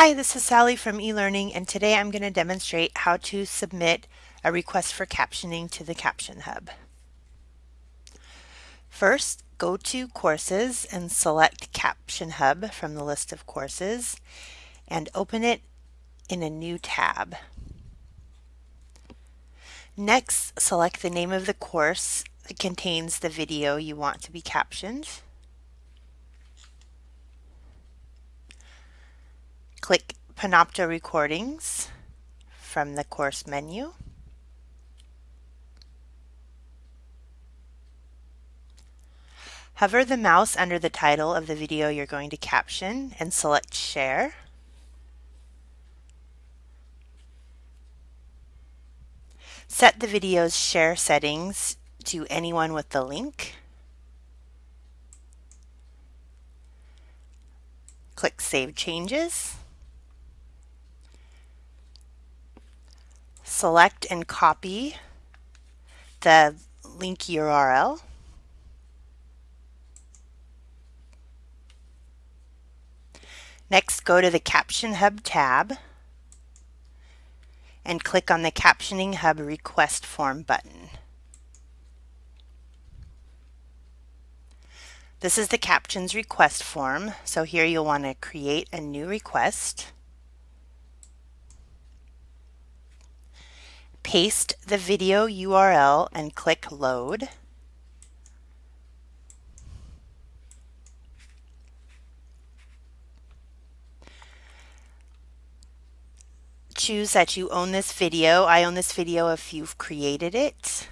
Hi, this is Sally from eLearning and today I'm going to demonstrate how to submit a request for captioning to the Caption Hub. First, go to Courses and select Caption Hub from the list of courses and open it in a new tab. Next, select the name of the course that contains the video you want to be captioned. Click Panopto Recordings from the course menu. Hover the mouse under the title of the video you're going to caption and select Share. Set the video's share settings to anyone with the link. Click Save Changes. Select and copy the link URL. Next, go to the Caption Hub tab and click on the Captioning Hub Request Form button. This is the Captions request form, so here you'll want to create a new request. Paste the video URL and click load. Choose that you own this video. I own this video if you've created it.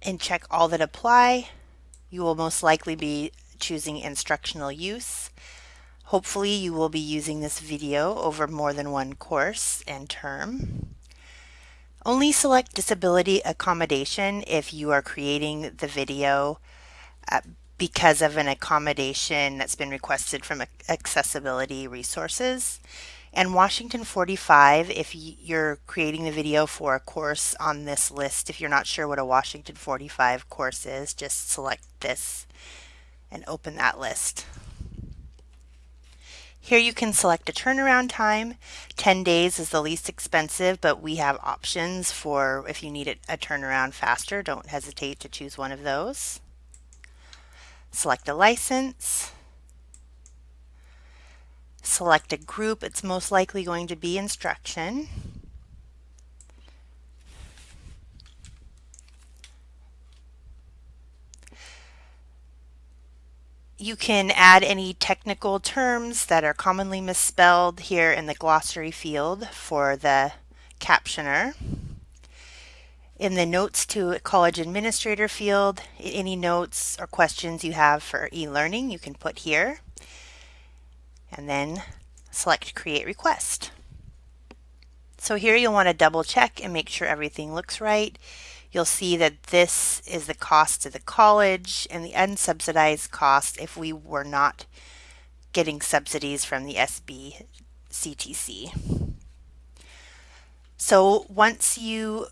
And check all that apply. You will most likely be choosing instructional use. Hopefully you will be using this video over more than one course and term. Only select disability accommodation if you are creating the video uh, because of an accommodation that's been requested from accessibility resources. And Washington 45 if you're creating the video for a course on this list. If you're not sure what a Washington 45 course is, just select this and open that list. Here you can select a turnaround time. 10 days is the least expensive, but we have options for if you need it a turnaround faster, don't hesitate to choose one of those. Select a license. Select a group, it's most likely going to be instruction. You can add any technical terms that are commonly misspelled here in the glossary field for the captioner. In the Notes to College Administrator field, any notes or questions you have for e-learning you can put here. And then select Create Request. So here you'll want to double check and make sure everything looks right. You'll see that this is the cost to the college and the unsubsidized cost if we were not getting subsidies from the SBCTC. So once you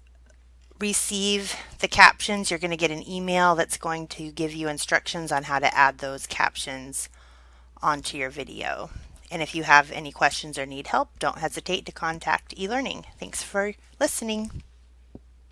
receive the captions, you're going to get an email that's going to give you instructions on how to add those captions onto your video. And if you have any questions or need help, don't hesitate to contact eLearning. Thanks for listening.